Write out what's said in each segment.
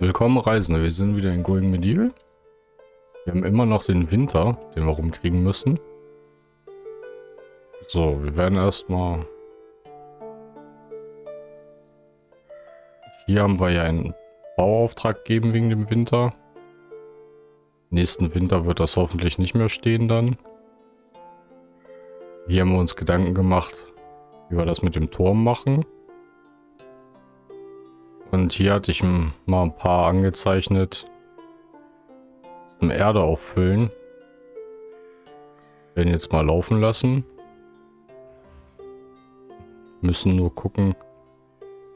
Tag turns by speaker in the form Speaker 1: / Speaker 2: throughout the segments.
Speaker 1: Willkommen Reisende, wir sind wieder in Going Medieval. Wir haben immer noch den Winter, den wir rumkriegen müssen. So, wir werden erstmal... Hier haben wir ja einen Bauauftrag geben wegen dem Winter. Nächsten Winter wird das hoffentlich nicht mehr stehen dann. Hier haben wir uns Gedanken gemacht, wie wir das mit dem Turm machen. Und hier hatte ich mal ein paar angezeichnet. Zum Erde auffüllen. Werden jetzt mal laufen lassen. Müssen nur gucken.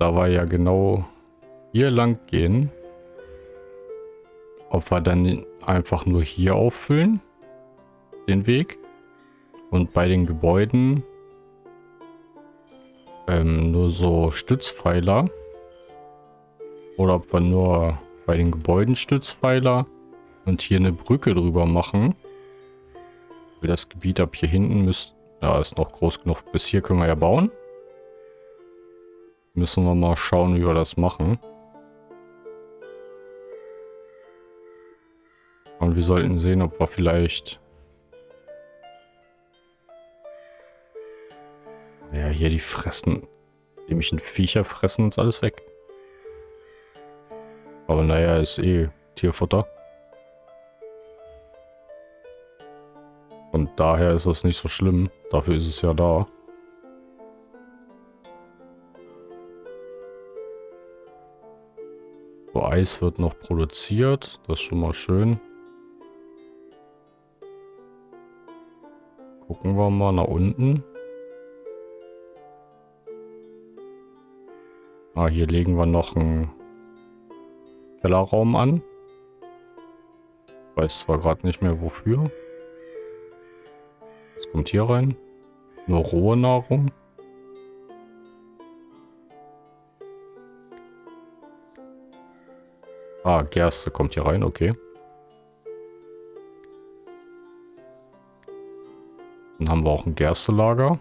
Speaker 1: Da wir ja genau hier lang gehen. Ob wir dann einfach nur hier auffüllen. Den Weg. Und bei den Gebäuden ähm, nur so Stützpfeiler oder ob wir nur bei den Gebäuden Stützpfeiler und hier eine Brücke drüber machen. Das Gebiet ab hier hinten müsste, ja, ist noch groß genug. Bis hier können wir ja bauen. Müssen wir mal schauen, wie wir das machen. Und wir sollten sehen, ob wir vielleicht... Ja, hier die fressen... Die mich ein Viecher fressen uns alles weg. Aber naja, ist eh Tierfutter. Und daher ist das nicht so schlimm. Dafür ist es ja da. So, Eis wird noch produziert. Das ist schon mal schön. Gucken wir mal nach unten. Ah, hier legen wir noch ein Kellerraum an. Weiß zwar gerade nicht mehr wofür. Was kommt hier rein? Nur rohe Nahrung. Ah, Gerste kommt hier rein, okay. Dann haben wir auch ein Gerstelager.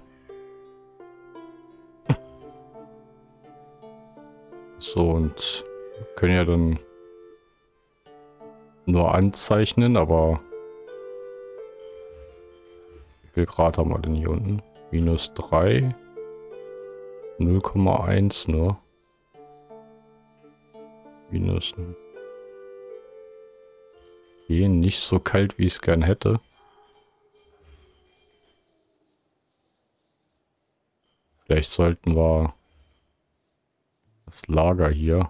Speaker 1: So, und können ja dann nur anzeichnen, aber wie viel Grad haben wir denn hier unten? Minus 3, 0,1 nur. Minus. Okay, nicht so kalt, wie ich es gern hätte. Vielleicht sollten wir das Lager hier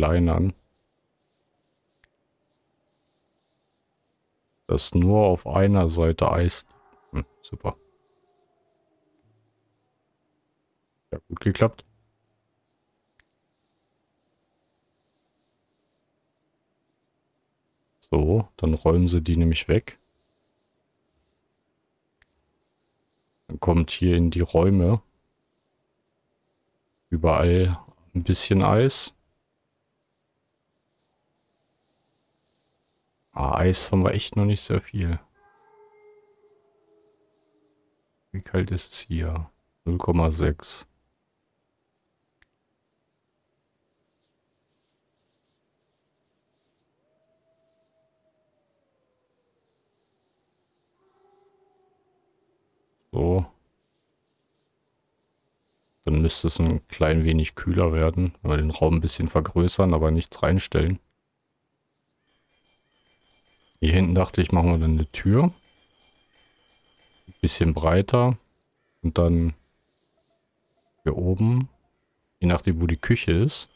Speaker 1: verkleinern. Das nur auf einer Seite Eis. Hm, super. Ja, gut geklappt. So, dann räumen sie die nämlich weg. Dann kommt hier in die Räume überall ein bisschen Eis. Ah, Eis haben wir echt noch nicht sehr viel. Wie kalt ist es hier? 0,6. So. Dann müsste es ein klein wenig kühler werden. Wenn wir den Raum ein bisschen vergrößern, aber nichts reinstellen. Hier hinten dachte ich, machen wir dann eine Tür. Ein bisschen breiter. Und dann hier oben, je nachdem wo die Küche ist,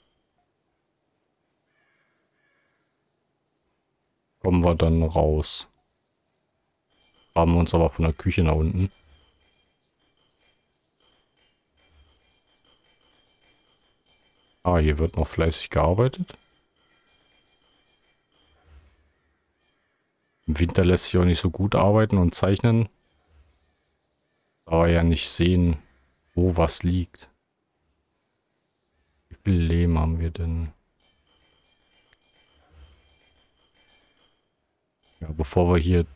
Speaker 1: kommen wir dann raus. Haben wir uns aber von der Küche nach unten. Ah, hier wird noch fleißig gearbeitet. Im Winter lässt sich auch nicht so gut arbeiten und zeichnen. Aber ja nicht sehen, wo was liegt. Wie viel Lehm haben wir denn? Ja, bevor wir hier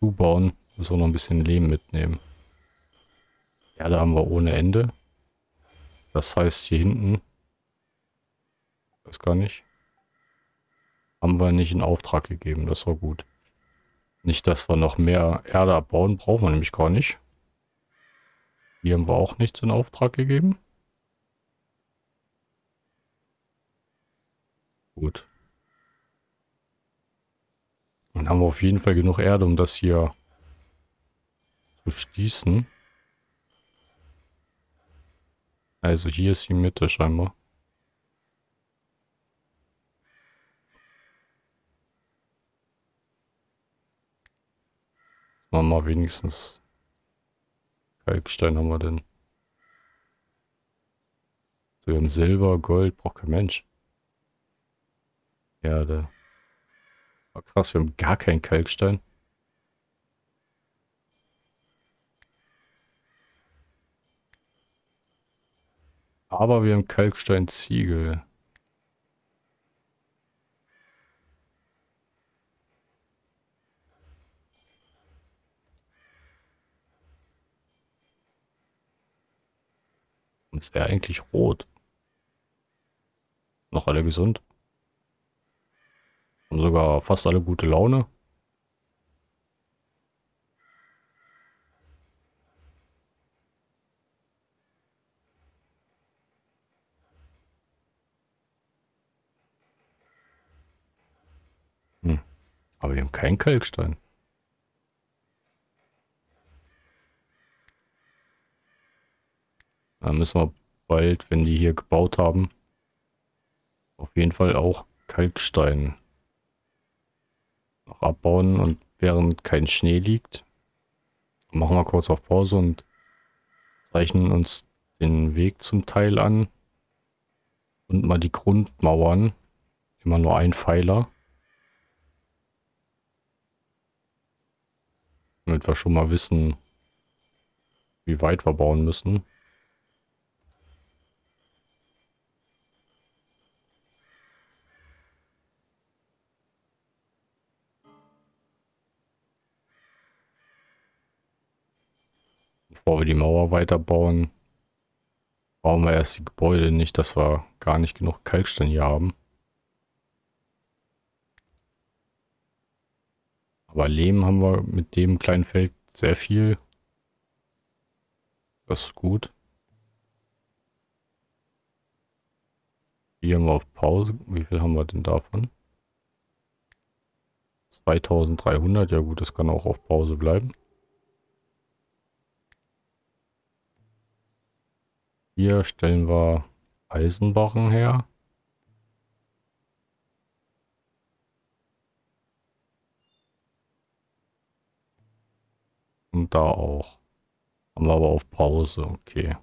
Speaker 1: zubauen, müssen wir noch ein bisschen Lehm mitnehmen. Ja, da haben wir ohne Ende. Das heißt, hier hinten Weiß gar nicht. Haben wir nicht in Auftrag gegeben, das war gut. Nicht, dass wir noch mehr Erde abbauen, brauchen wir nämlich gar nicht. Hier haben wir auch nichts in Auftrag gegeben. Gut. Dann haben wir auf jeden Fall genug Erde, um das hier zu schließen. Also hier ist die Mitte scheinbar. Machen wir wenigstens Kalkstein haben wir denn. So, wir haben Silber, Gold, braucht kein Mensch. Erde. Oh, krass, wir haben gar keinen Kalkstein. Aber wir haben Kalksteinziegel. Es wäre eigentlich rot. Noch alle gesund. Haben sogar fast alle gute Laune. Hm. Aber wir haben keinen Kalkstein. Da müssen wir bald, wenn die hier gebaut haben, auf jeden Fall auch Kalkstein noch abbauen. Und während kein Schnee liegt, machen wir kurz auf Pause und zeichnen uns den Weg zum Teil an und mal die Grundmauern, immer nur ein Pfeiler, damit wir schon mal wissen, wie weit wir bauen müssen. Bevor wir die Mauer weiterbauen, bauen wir erst die Gebäude. Nicht, dass wir gar nicht genug Kalkstein hier haben. Aber Lehm haben wir mit dem kleinen Feld sehr viel. Das ist gut. Hier haben wir auf Pause. Wie viel haben wir denn davon? 2300. Ja gut, das kann auch auf Pause bleiben. Hier stellen wir Eisenbarren her. Und da auch. Haben wir aber auf Pause, okay.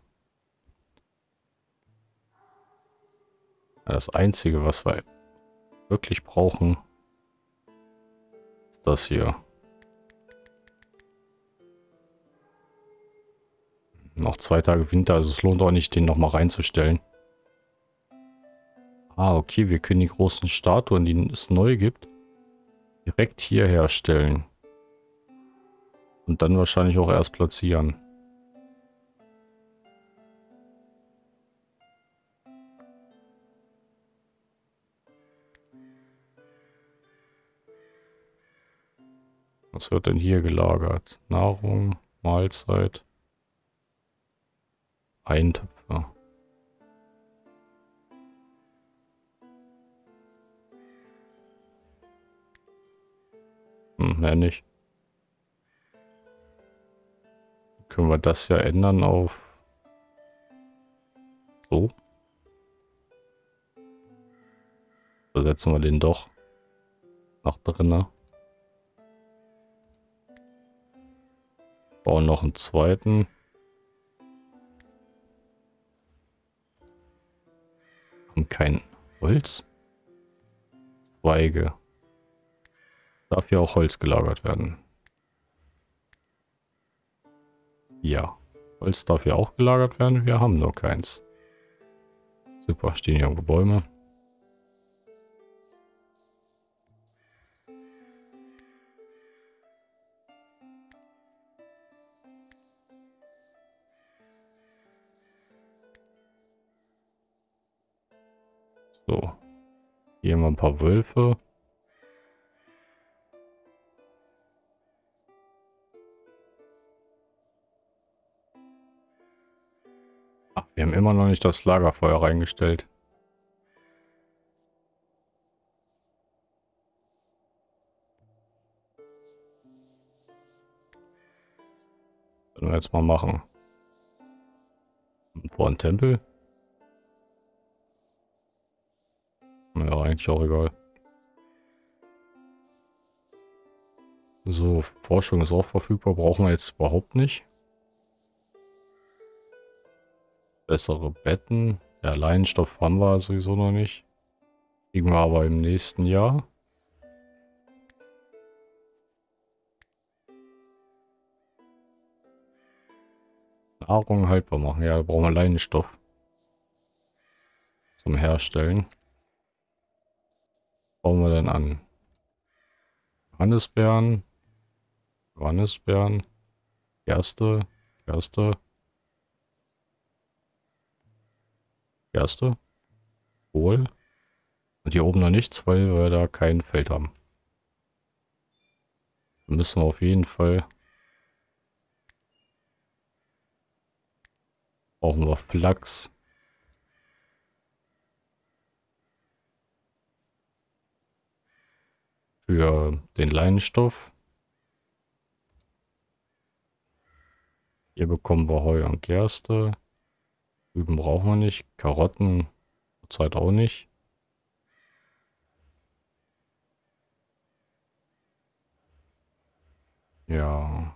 Speaker 1: Das Einzige, was wir wirklich brauchen, ist das hier. Noch zwei Tage Winter, also es lohnt auch nicht, den nochmal reinzustellen. Ah, okay, wir können die großen Statuen, die es neu gibt, direkt hier herstellen. Und dann wahrscheinlich auch erst platzieren. Was wird denn hier gelagert? Nahrung, Mahlzeit. Eintöpfer. Hm, mehr nicht. Können wir das ja ändern auf so. Versetzen wir den doch nach drinnen. Bauen noch einen zweiten. Haben kein Holz. Zweige. Darf hier auch Holz gelagert werden. Ja. Holz darf hier auch gelagert werden. Wir haben nur keins. Super, stehen hier irgendwo Bäume. So. Hier wir ein paar Wölfe. Ach, wir haben immer noch nicht das Lagerfeuer reingestellt. Können wir jetzt mal machen. Vor einem Tempel. Ja, eigentlich auch egal. So, Forschung ist auch verfügbar. Brauchen wir jetzt überhaupt nicht. Bessere Betten. Ja, Leinenstoff haben wir sowieso noch nicht. Kriegen wir aber im nächsten Jahr. Nahrung haltbar machen. Ja, da brauchen wir Leinenstoff. Zum Herstellen. Bauen wir denn an? Johannisbeeren. Johannisbeeren. Gerste. Gerste. Gerste. Kohl. Und hier oben noch nichts, weil wir da kein Feld haben. Da müssen wir auf jeden Fall Brauchen wir Flachs. Für den Leinenstoff. Hier bekommen wir Heu und Gerste. Rüben brauchen wir nicht. Karotten zurzeit auch nicht. Ja.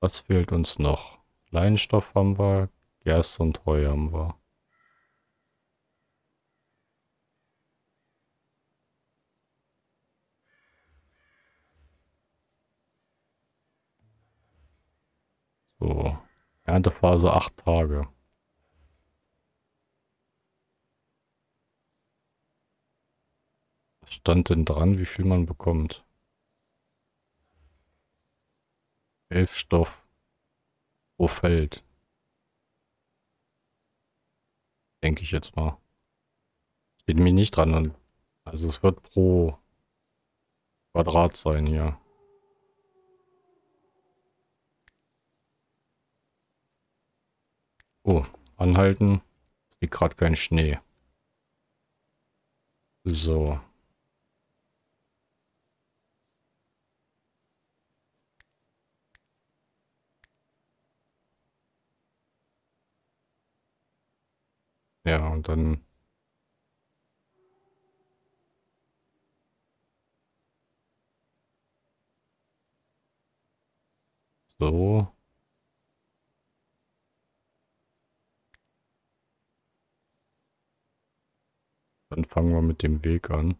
Speaker 1: Was fehlt uns noch? Leinstoff haben wir, Gerste und Heu haben wir. So, Erntephase acht Tage. Was stand denn dran, wie viel man bekommt? Elf Stoff pro Feld. Denke ich jetzt mal. Steht mir nicht dran. Also es wird pro Quadrat sein hier. Oh, anhalten. Es liegt gerade kein Schnee. So. Ja, und dann so. Dann fangen wir mit dem Weg an.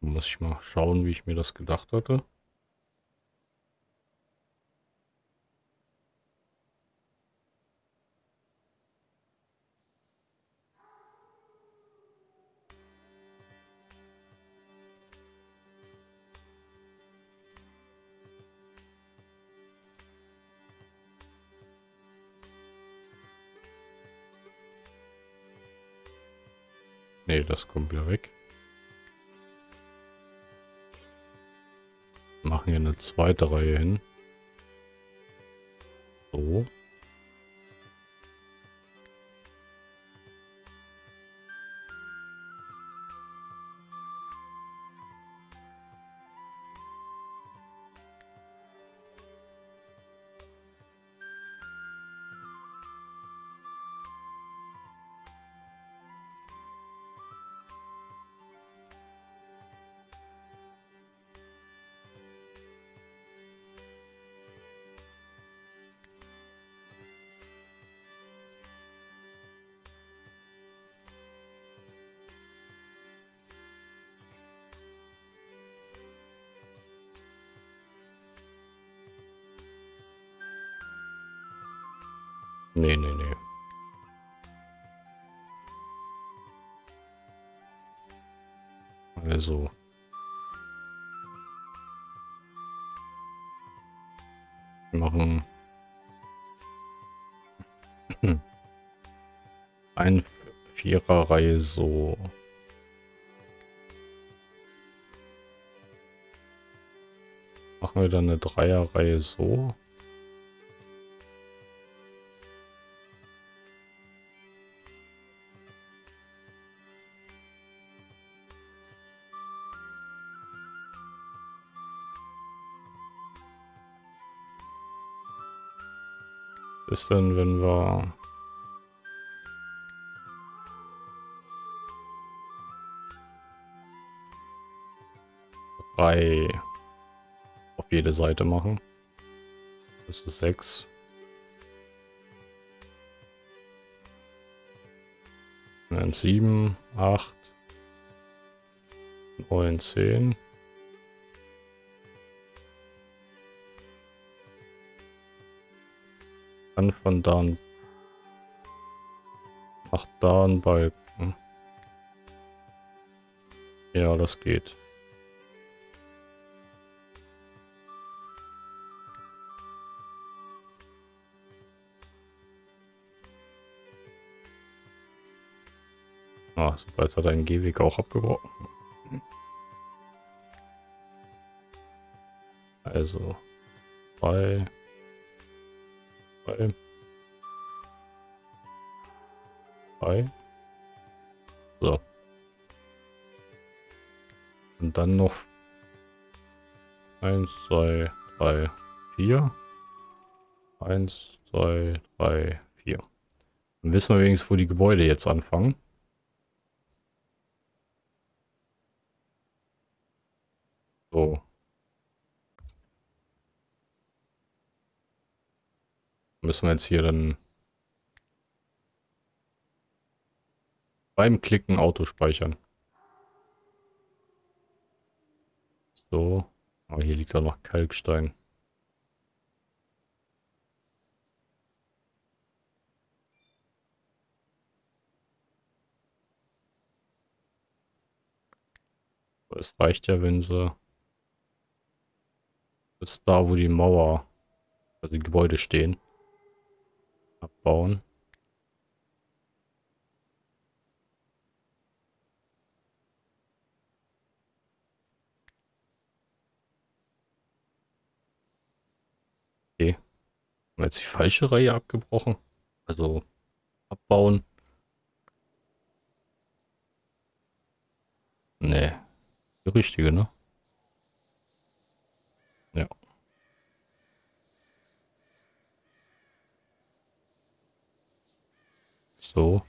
Speaker 1: Muss ich mal schauen, wie ich mir das gedacht hatte. Nee, das kommt wieder weg. Machen hier eine zweite Reihe hin. Also. Machen ein Viererreihe so. Machen wir dann eine Dreierreihe so. Ist denn, wenn wir drei auf jede Seite machen? Das ist sechs. Dann sieben, acht, neun, zehn. Dann von da. Ach, da ein Balken. Ja, das geht. Ah, super, jetzt hat er einen Gehweg auch abgebrochen. Also, bei Drei. Drei. So. Und dann noch eins, zwei, drei, vier. Eins, zwei, drei, vier. Dann wissen wir wenigstens, wo die Gebäude jetzt anfangen. So. Müssen wir jetzt hier dann beim Klicken Auto speichern. So. Aber hier liegt auch noch Kalkstein. Es reicht ja, wenn sie bis da, wo die Mauer, also die Gebäude stehen abbauen. Okay. Haben wir jetzt die falsche Reihe abgebrochen? Also abbauen. Nee. Die richtige, ne? Ja. So.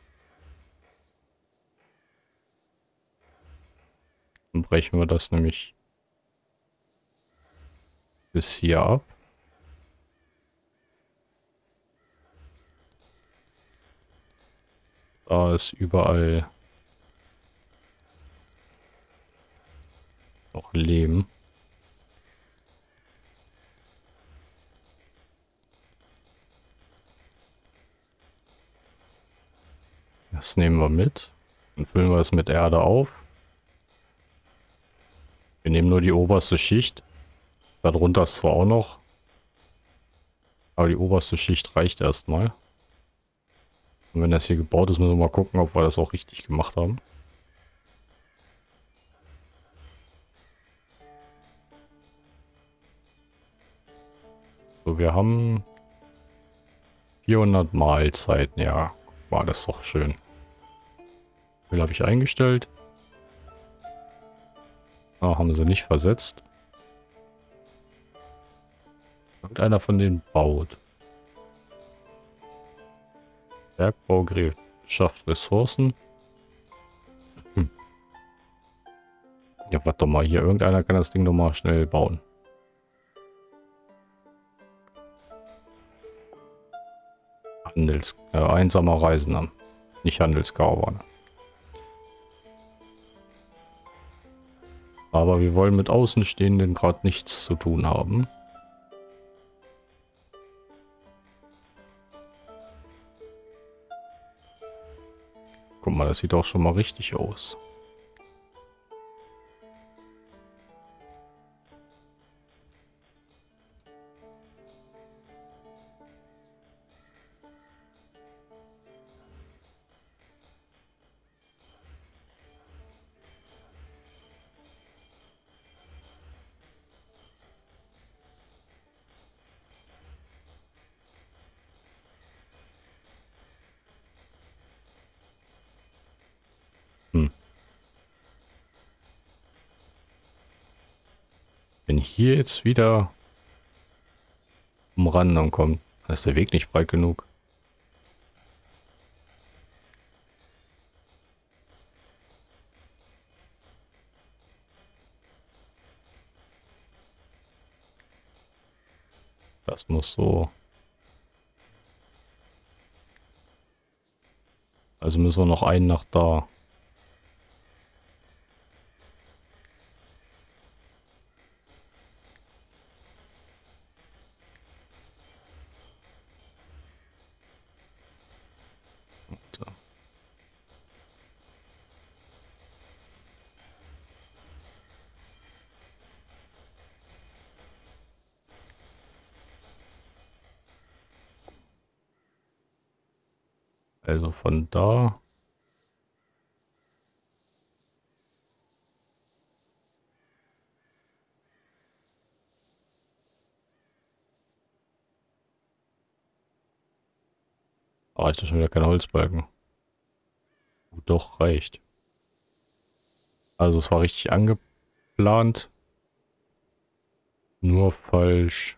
Speaker 1: Dann brechen wir das nämlich bis hier ab. Da ist überall noch Leben. Das nehmen wir mit. Dann füllen wir es mit Erde auf. Wir nehmen nur die oberste Schicht. Darunter ist zwar auch noch. Aber die oberste Schicht reicht erstmal. Und wenn das hier gebaut ist, müssen wir mal gucken, ob wir das auch richtig gemacht haben. So, wir haben 400 Mahlzeiten, ja. War das doch schön. Wie habe ich eingestellt? Ah, haben sie nicht versetzt. Irgendeiner von denen baut. Bergbaugerät schafft Ressourcen. Hm. Ja, warte doch mal. Hier, irgendeiner kann das Ding noch mal schnell bauen. Handels... Äh, einsamer Reisender. Nicht Handelskarawane. Aber wir wollen mit Außenstehenden gerade nichts zu tun haben. Guck mal, das sieht auch schon mal richtig aus. Hier jetzt wieder umrandern kommt, dann ist der Weg nicht breit genug. Das muss so. Also müssen wir noch einen nach da. Also von da. Reicht das schon wieder kein Holzbalken? Doch, reicht. Also es war richtig angeplant. Nur falsch.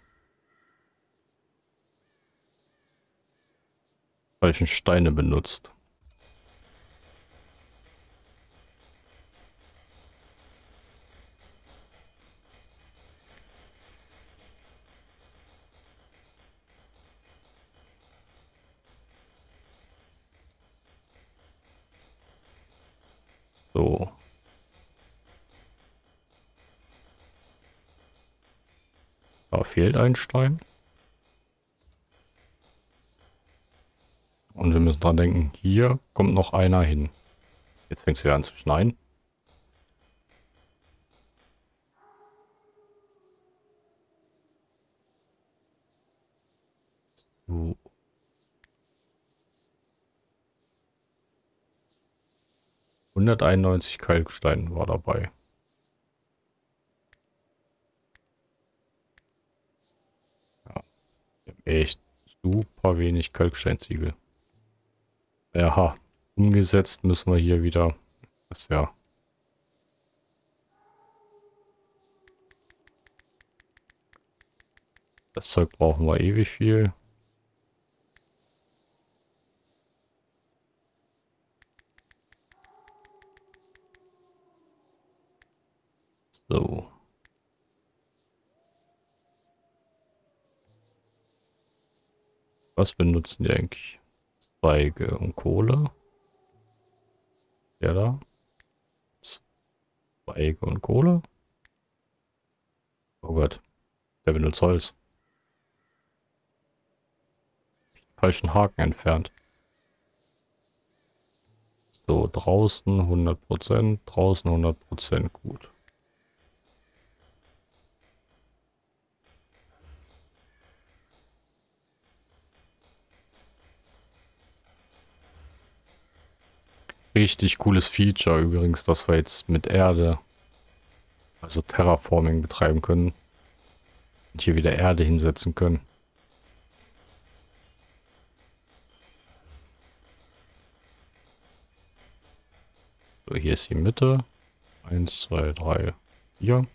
Speaker 1: Falschen Steine benutzt. So. Da fehlt ein Stein. Und wir müssen dran denken, hier kommt noch einer hin. Jetzt fängt es wieder an zu schneien. So. Hunderteinundneunzig Kalkstein war dabei. Ja, echt super wenig Kalksteinziegel. Ja, umgesetzt müssen wir hier wieder. Das ja. Das Zeug brauchen wir ewig viel. So. Was benutzen die eigentlich? Zweige und Kohle. Der da. Zweige und Kohle. Oh Gott. Der benutzt Holz. Falschen Haken entfernt. So, draußen 100%, draußen 100% gut. richtig cooles Feature übrigens, dass wir jetzt mit Erde, also Terraforming betreiben können. Und hier wieder Erde hinsetzen können. So, hier ist die Mitte. 1, 2, 3, 4.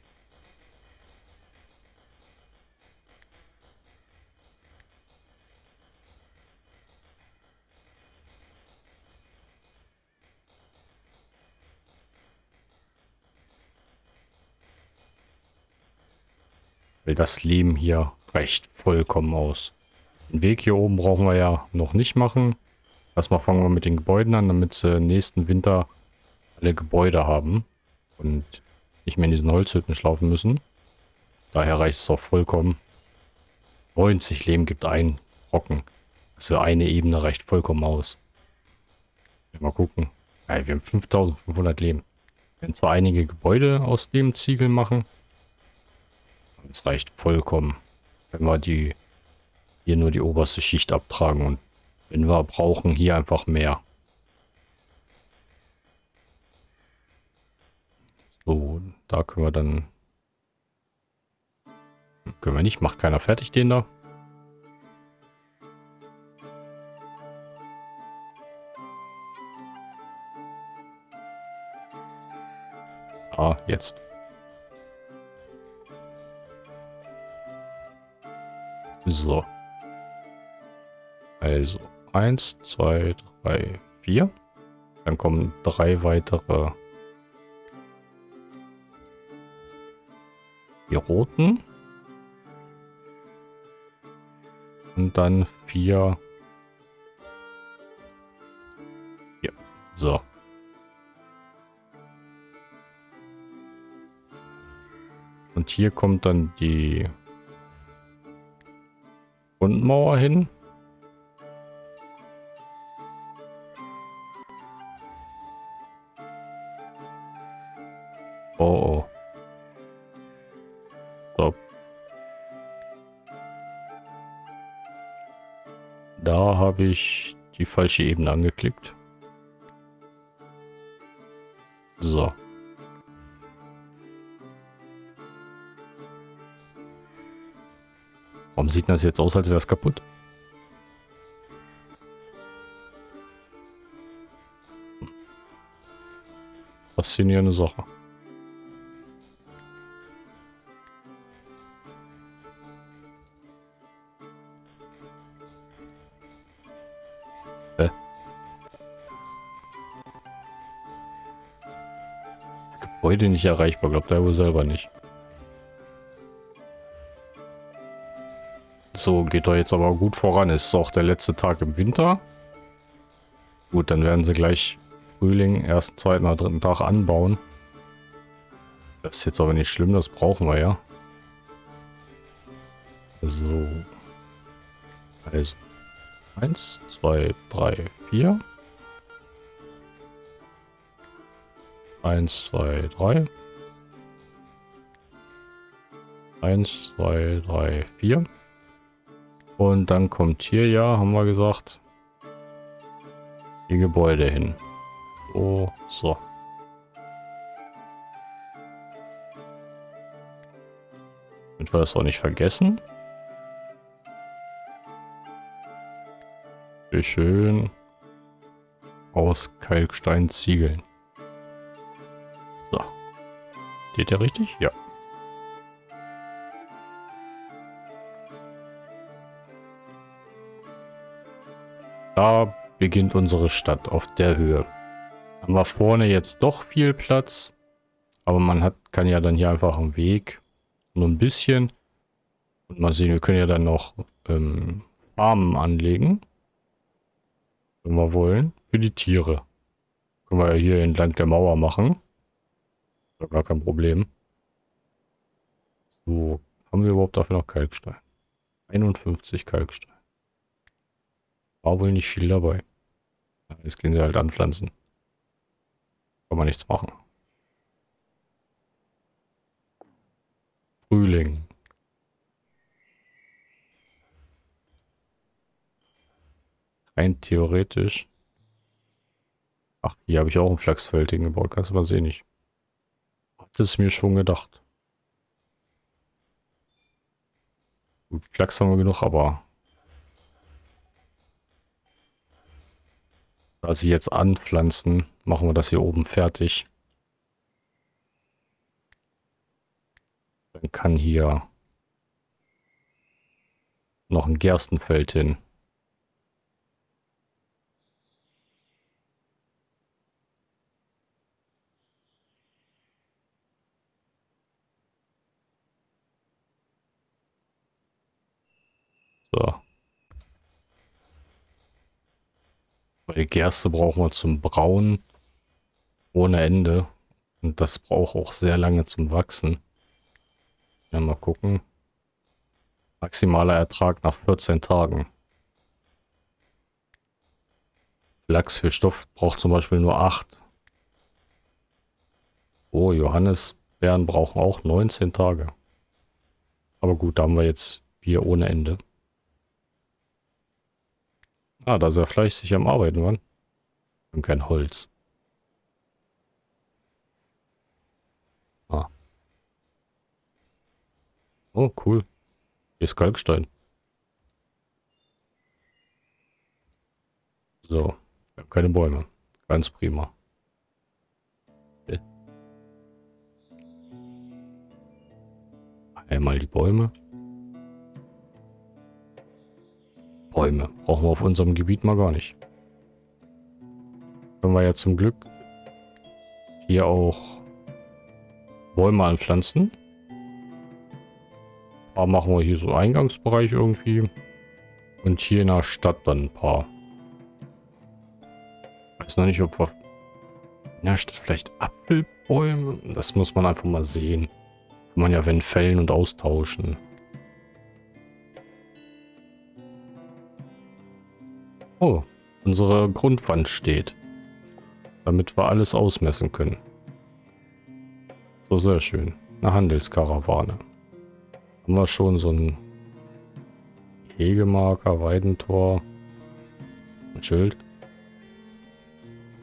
Speaker 1: weil das Leben hier reicht vollkommen aus. Den Weg hier oben brauchen wir ja noch nicht machen. Erstmal fangen wir mit den Gebäuden an, damit sie äh, nächsten Winter alle Gebäude haben und nicht mehr in diesen Holzhütten schlafen müssen. Daher reicht es auch vollkommen. 90 Leben gibt ein Rocken. Also eine Ebene reicht vollkommen aus. Mal gucken. Ja, wir haben 5500 Leben. Wir können zwar einige Gebäude aus dem Ziegel machen, es reicht vollkommen, wenn wir die hier nur die oberste Schicht abtragen und wenn wir brauchen, hier einfach mehr. So, da können wir dann... Können wir nicht, macht keiner fertig den da. Ah, jetzt. So. Also, eins, zwei, drei, vier. Dann kommen drei weitere. Die roten. Und dann vier. Hier. So. Und hier kommt dann die Grundmauer hin. Oh, oh. Stop. Da habe ich die falsche Ebene angeklickt. Warum sieht das jetzt aus, als wäre es kaputt? Faszinierende Sache. Gebäude nicht erreichbar, glaubt er wohl selber nicht. So, geht doch jetzt aber gut voran. Ist auch der letzte Tag im Winter. Gut, dann werden sie gleich Frühling, ersten, zweiten oder dritten Tag anbauen. Das ist jetzt aber nicht schlimm, das brauchen wir ja. So. Also. Eins, zwei, drei, vier. Eins, zwei, drei. Eins, zwei, drei, vier. Und dann kommt hier, ja, haben wir gesagt, die Gebäude hin. So, so. Damit wir das auch nicht vergessen. Wie schön aus Kalkstein ziegeln. So. Geht der richtig? Ja. Da beginnt unsere Stadt auf der Höhe. Haben wir vorne jetzt doch viel Platz. Aber man hat, kann ja dann hier einfach einen Weg. Nur ein bisschen. Und mal sehen, wir können ja dann noch ähm, Farmen anlegen. Wenn wir wollen. Für die Tiere. Können wir ja hier entlang der Mauer machen. Gar kein Problem. So, haben wir überhaupt dafür noch Kalkstein? 51 Kalkstein. War wohl nicht viel dabei. Jetzt gehen sie halt anpflanzen. Kann man nichts machen. Frühling. Rein theoretisch. Ach, hier habe ich auch ein Flachsfeld hingebaut. Kannst du mal sehen. Ich hatte es mir schon gedacht. Gut, Flachs haben wir genug, aber Da sie jetzt anpflanzen, machen wir das hier oben fertig. Dann kann hier noch ein Gerstenfeld hin. So. Weil Gerste brauchen wir zum Brauen ohne Ende. Und das braucht auch sehr lange zum Wachsen. Ja, mal gucken. Maximaler Ertrag nach 14 Tagen. Lachs für Stoff braucht zum Beispiel nur 8. Oh, Johannisbeeren brauchen auch 19 Tage. Aber gut, da haben wir jetzt Bier ohne Ende. Ah, da ist er fleißig am Arbeiten, Mann. Und kein Holz. Ah. Oh, cool. Hier ist Kalkstein. So. Wir haben keine Bäume. Ganz prima. Einmal die Bäume. Bäume. Brauchen wir auf unserem Gebiet mal gar nicht. Können wir ja zum Glück hier auch Bäume anpflanzen. Aber machen wir hier so Eingangsbereich irgendwie. Und hier in der Stadt dann ein paar. Weiß noch nicht, ob wir in der Stadt vielleicht Apfelbäume. Das muss man einfach mal sehen. Kann man ja wenn fällen und austauschen. Unsere Grundwand steht. Damit wir alles ausmessen können. So, sehr schön. Eine Handelskarawane. Haben wir schon so ein Hegemarker, Weidentor. Ein Schild.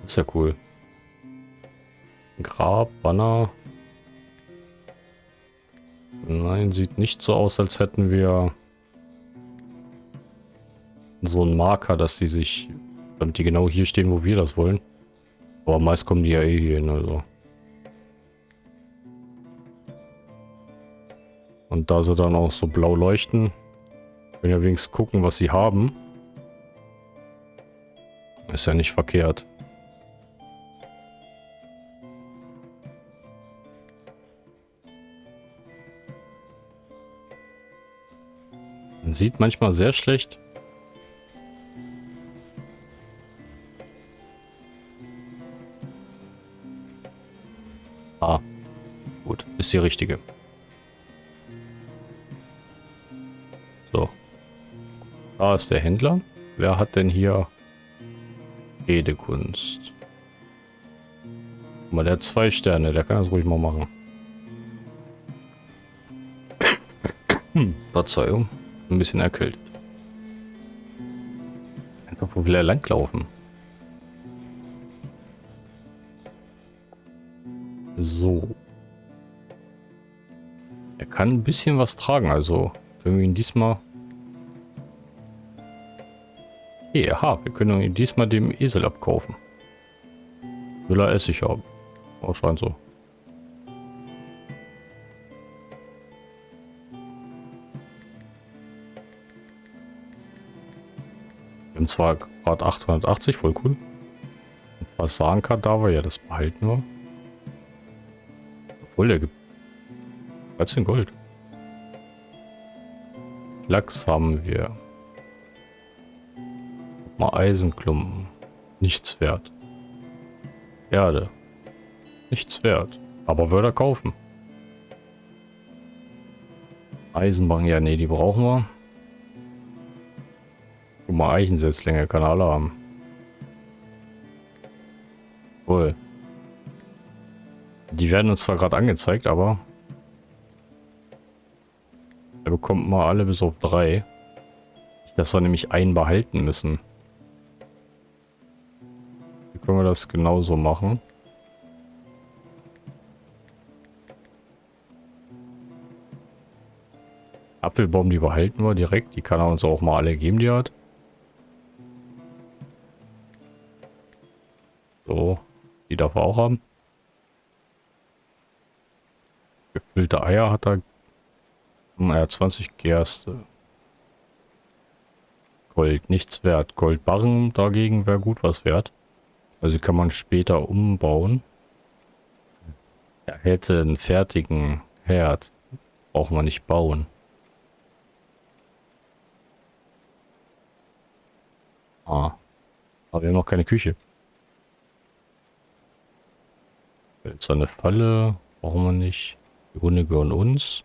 Speaker 1: Ist ja cool. Grab, Banner. Nein, sieht nicht so aus, als hätten wir so einen Marker, dass die sich, damit die genau hier stehen, wo wir das wollen. Aber meist kommen die ja eh hier hin, also. Und da sie dann auch so blau leuchten, können ja wenigstens gucken, was sie haben. Ist ja nicht verkehrt. Man sieht manchmal sehr schlecht. Ist die richtige. Da ist der Händler. Wer hat denn hier Redekunst? Mal der hat zwei Sterne, der kann das ruhig mal machen. Verzeihung. Ein bisschen erkältet. Einfach wo will er langlaufen? Kann ein bisschen was tragen, also können wir ihn diesmal Okay, aha, wir können ihn diesmal dem Esel abkaufen. Will er Essig haben. Oh, scheint so. Wir haben zwar gerade 880, voll cool. Was sagen Kadaver, ja, das behalten wir. Obwohl, der gibt 13 Gold. Lachs haben wir. Mal Eisenklumpen. Nichts wert. Erde. Nichts wert. Aber würde er kaufen. Eisenbahn, ja, nee, die brauchen wir. Guck mal, Eichensetzlinge kann alle haben. Cool. Die werden uns zwar gerade angezeigt, aber er bekommt mal alle bis auf drei. Dass wir nämlich einen behalten müssen können wir das genauso machen. Apfelbaum, die behalten wir direkt. Die kann er uns auch mal alle geben, die hat. So, die darf er auch haben. Gefüllte Eier hat er. Naja, 20 Gerste. Gold nichts wert. Goldbarren dagegen wäre gut was wert. Also kann man später umbauen. Er hätte einen fertigen Herd. Braucht man nicht bauen. Ah. Aber wir haben noch keine Küche. Jetzt eine Falle. Brauchen wir nicht. Die Hunde gehören uns.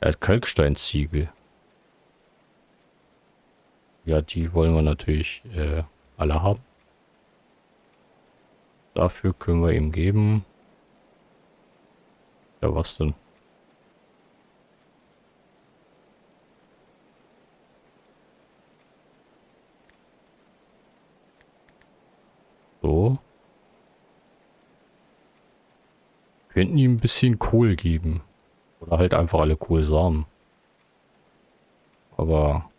Speaker 1: Er hat Kalksteinziegel. Ja, die wollen wir natürlich äh, alle haben. Dafür können wir ihm geben. Ja, was denn? So. Könnten ihm ein bisschen Kohl geben. Oder halt einfach alle Kohlsamen. Aber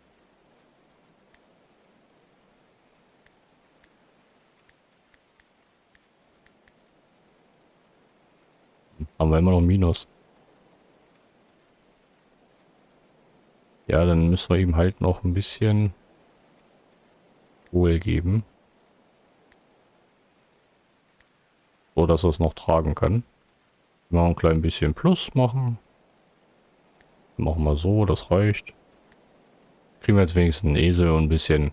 Speaker 1: Haben wir immer noch Minus. Ja, dann müssen wir ihm halt noch ein bisschen Kohl geben. So, dass er es noch tragen kann. Mal ein klein bisschen Plus machen. Machen wir so, das reicht. Kriegen wir jetzt wenigstens einen Esel und ein bisschen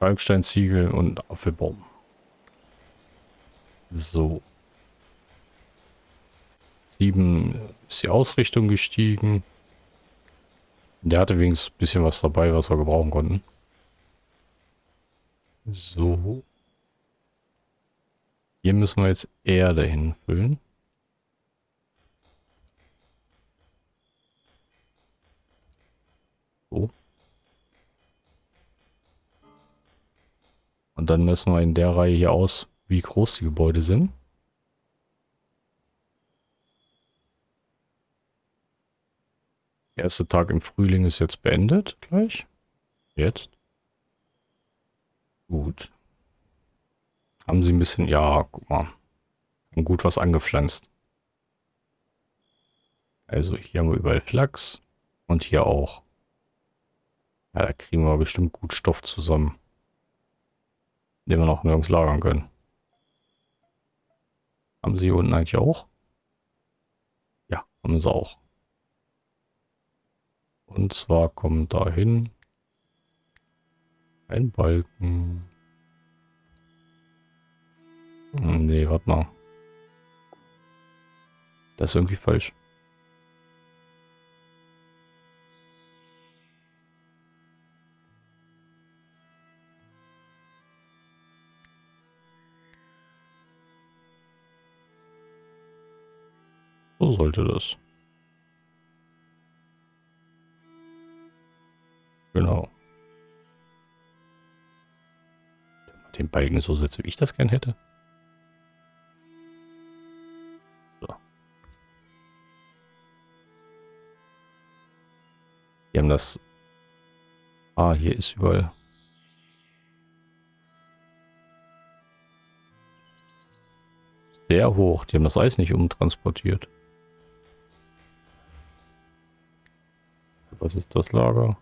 Speaker 1: Kalksteinziegel und Apfelbaum. So. Sieben ist die Ausrichtung gestiegen. Der hatte wenigstens ein bisschen was dabei, was wir gebrauchen konnten. So. Hier müssen wir jetzt Erde hinfüllen. Und dann messen wir in der Reihe hier aus, wie groß die Gebäude sind. Der erste Tag im Frühling ist jetzt beendet, gleich. Jetzt. Gut. Haben sie ein bisschen, ja, guck mal. Haben gut was angepflanzt. Also hier haben wir überall Flachs. Und hier auch. Ja, da kriegen wir bestimmt gut Stoff zusammen. Den wir noch nirgends lagern können. Haben sie hier unten eigentlich auch? Ja, haben sie auch. Und zwar kommt dahin ein Balken. Hm, nee, warte mal. Das ist irgendwie falsch. So sollte das. Genau. Den Balken so setzen, wie ich das gern hätte. So. Wir haben das... Ah, hier ist überall... Sehr hoch. Die haben das Eis nicht umtransportiert. Ist das Lager?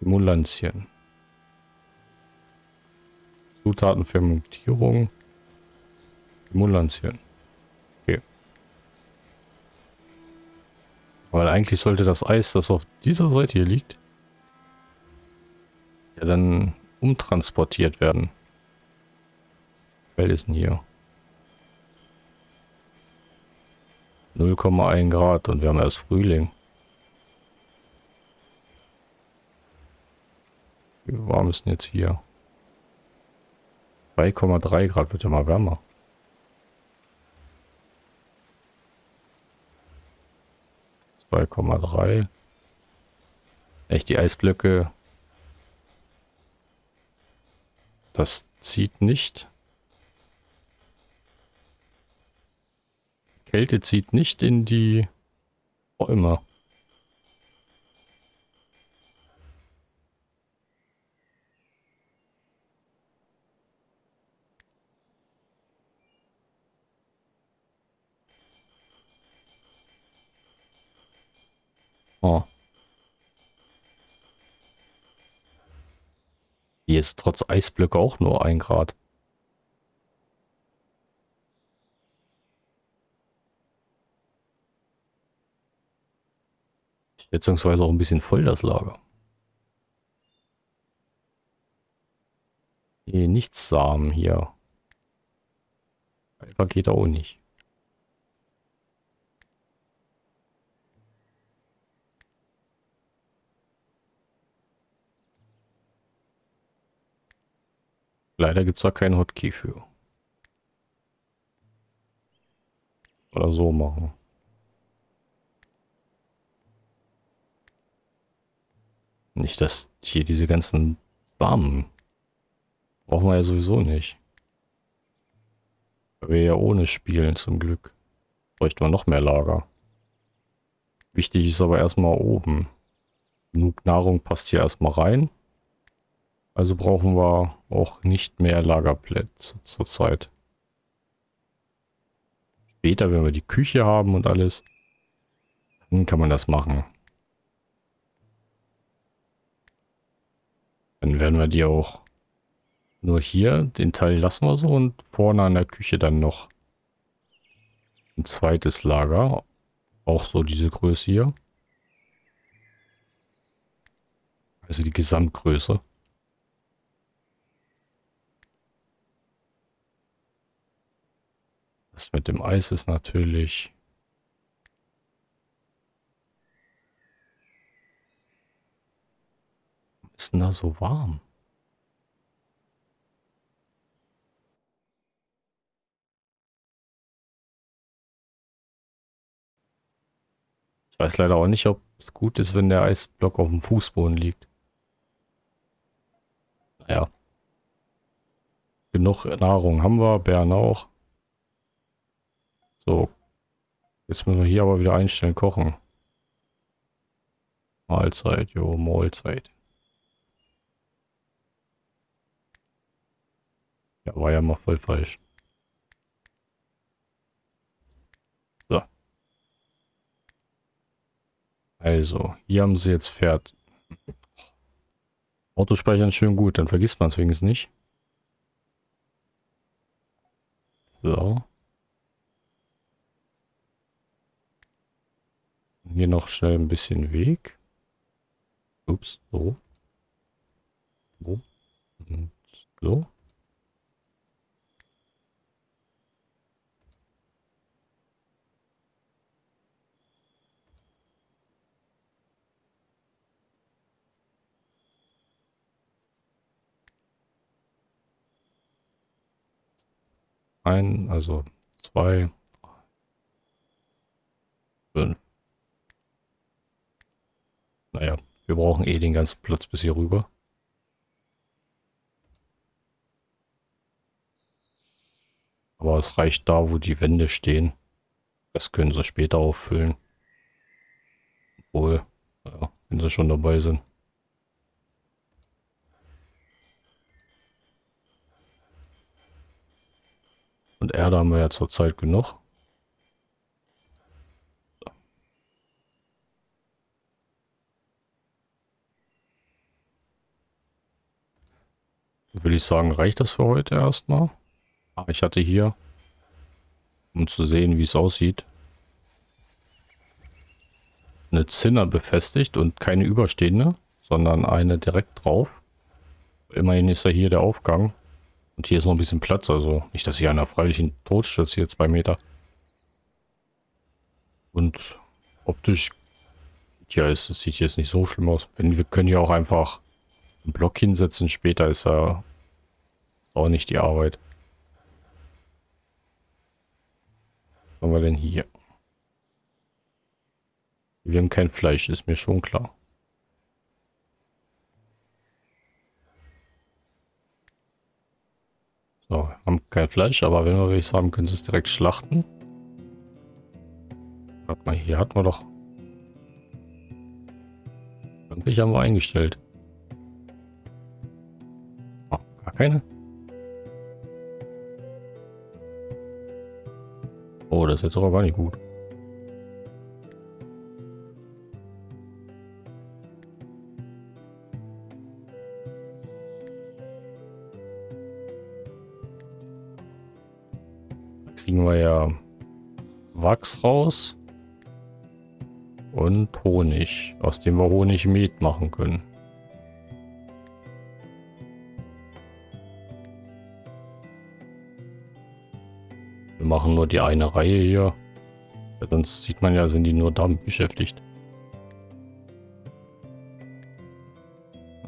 Speaker 1: Emulantien. Zutatenfermentierung. Emulantien. Okay. Weil eigentlich sollte das Eis, das auf dieser Seite hier liegt, ja dann umtransportiert werden. Ist denn hier? 0,1 Grad und wir haben erst Frühling. Wie warm ist denn jetzt hier? 2,3 Grad wird ja mal wärmer. Zwei Komma drei. Echt die Eisblöcke. Das zieht nicht. Kälte zieht nicht in die Bäume. Oh. Hier ist trotz Eisblöcke auch nur ein Grad. Schätzungsweise auch ein bisschen voll das Lager. Nichts Samen hier. Geht auch nicht. Leider gibt es da keinen Hotkey für. Oder so machen. Nicht, dass hier diese ganzen Samen brauchen wir ja sowieso nicht. Weil wir ja ohne spielen zum Glück. Bräuchten wir noch mehr Lager. Wichtig ist aber erstmal oben. Genug Nahrung passt hier erstmal rein. Also brauchen wir auch nicht mehr Lagerplätze zurzeit. Später, wenn wir die Küche haben und alles, dann kann man das machen. Dann werden wir die auch nur hier, den Teil lassen wir so und vorne an der Küche dann noch ein zweites Lager. Auch so diese Größe hier. Also die Gesamtgröße. Das mit dem Eis ist natürlich... ist denn da so warm? Ich weiß leider auch nicht, ob es gut ist, wenn der Eisblock auf dem Fußboden liegt. Naja. Genug Nahrung haben wir, Bären auch. So. Jetzt müssen wir hier aber wieder einstellen, kochen. Mahlzeit, jo, Mahlzeit. Ja, war ja mal voll falsch. So. Also, hier haben sie jetzt Pferd. Autospeichern schön gut, dann vergisst man es wenigstens nicht. So. Hier noch schnell ein bisschen Weg. Ups, so. So. Und so. Ein, also zwei, Naja, wir brauchen eh den ganzen Platz bis hier rüber. Aber es reicht da, wo die Wände stehen. Das können sie später auffüllen. Obwohl, ja, wenn sie schon dabei sind. Und Erde haben wir ja zurzeit genug. Würde ich sagen, reicht das für heute erstmal. Ich hatte hier, um zu sehen, wie es aussieht, eine Zinner befestigt und keine überstehende, sondern eine direkt drauf. Immerhin ist ja hier der Aufgang und hier ist noch ein bisschen Platz, also nicht, dass hier einer freilich in Tod stürzt, hier zwei Meter. Und optisch, ja, es, es sieht jetzt nicht so schlimm aus. Wenn, wir können hier auch einfach einen Block hinsetzen, später ist er auch nicht die Arbeit. Was haben wir denn hier? Wir haben kein Fleisch, ist mir schon klar. So, haben kein Fleisch, aber wenn wir welches haben, können sie es direkt schlachten. Warte mal, hier hatten wir doch... Irgendwelche haben wir eingestellt. Oh, gar keine. Ist jetzt aber gar nicht gut. kriegen wir ja Wachs raus und Honig, aus dem wir Honigmet machen können. Machen nur die eine Reihe hier. Sonst sieht man ja, sind die nur damit beschäftigt.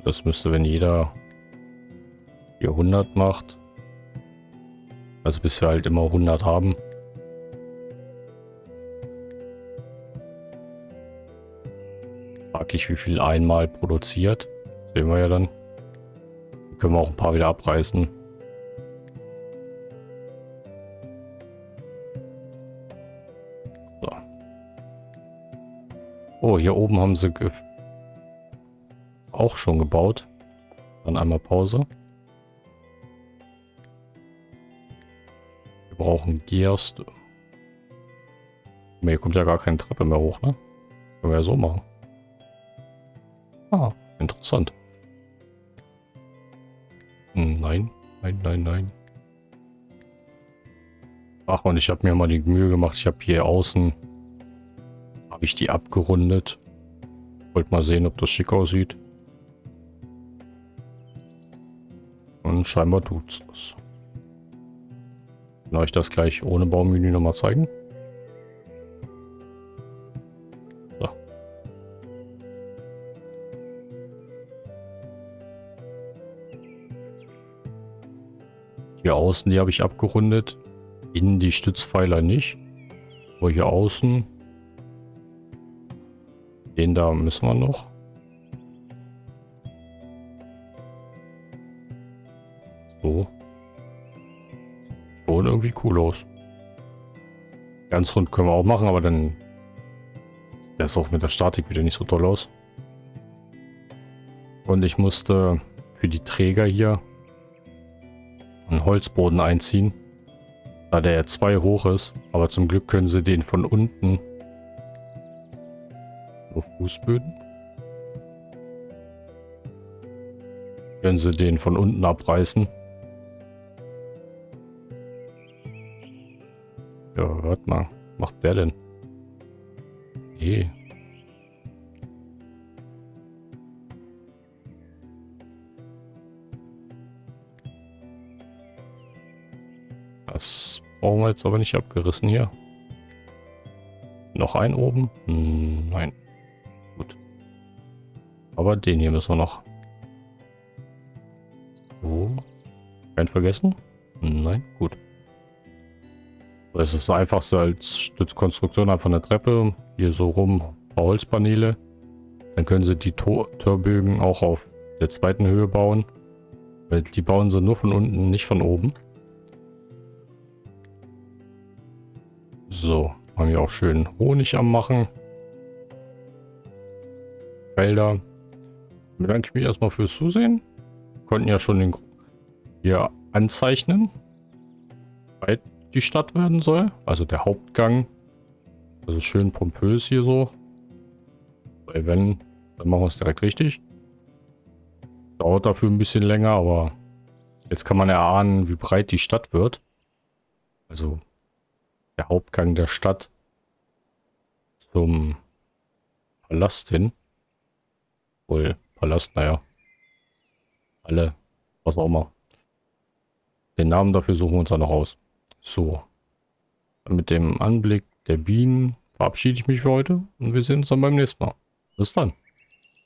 Speaker 1: Das müsste, wenn jeder 400 macht, also bis wir halt immer 100 haben. Fraglich, wie viel einmal produziert. sehen wir ja dann. können wir auch ein paar wieder abreißen. Hier oben haben sie auch schon gebaut. Dann einmal Pause. brauchen Gerste. Hier kommt ja gar keine Treppe mehr hoch, ne? Können wir ja so machen. Ah, interessant. Hm, nein, nein, nein, nein. Ach, und ich habe mir mal die Mühe gemacht. Ich habe hier außen, habe ich die abgerundet. Wollte mal sehen, ob das schick aussieht. Und scheinbar tut es das. Kann euch das gleich ohne Baumenü nochmal zeigen? So. Hier außen, die habe ich abgerundet. Innen die Stützpfeiler nicht. Aber hier außen. Den da müssen wir noch. So. Schon irgendwie cool aus. Ganz rund können wir auch machen, aber dann... Der ist auch mit der Statik wieder nicht so toll aus. Und ich musste für die Träger hier einen Holzboden einziehen. Da der ja zwei hoch ist. Aber zum Glück können sie den von unten Fußböden. Können sie den von unten abreißen. Ja, hört mal. Macht der denn? Nee. Das brauchen wir jetzt aber nicht abgerissen hier. Noch ein oben? Hm, nein. Aber den hier müssen wir noch. So. Kein vergessen? Nein, gut. Das ist das einfachste als Stützkonstruktion, einfach eine Treppe, hier so rum, ein paar Holzpaneele. Dann können sie die Torbögen auch auf der zweiten Höhe bauen. Weil die bauen sie nur von unten, nicht von oben. So, haben wir auch schön Honig am machen. Felder. Bedanke ich mich erstmal fürs Zusehen. Konnten ja schon den hier anzeichnen. Weit die Stadt werden soll. Also der Hauptgang. Also schön pompös hier so. Weil wenn, dann machen wir es direkt richtig. Dauert dafür ein bisschen länger, aber jetzt kann man erahnen, wie breit die Stadt wird. Also der Hauptgang der Stadt zum Palast hin. Wohl, Palast, naja. Alle, was auch immer. Den Namen dafür suchen wir uns dann noch aus. So. Mit dem Anblick der Bienen verabschiede ich mich für heute und wir sehen uns dann beim nächsten Mal. Bis dann.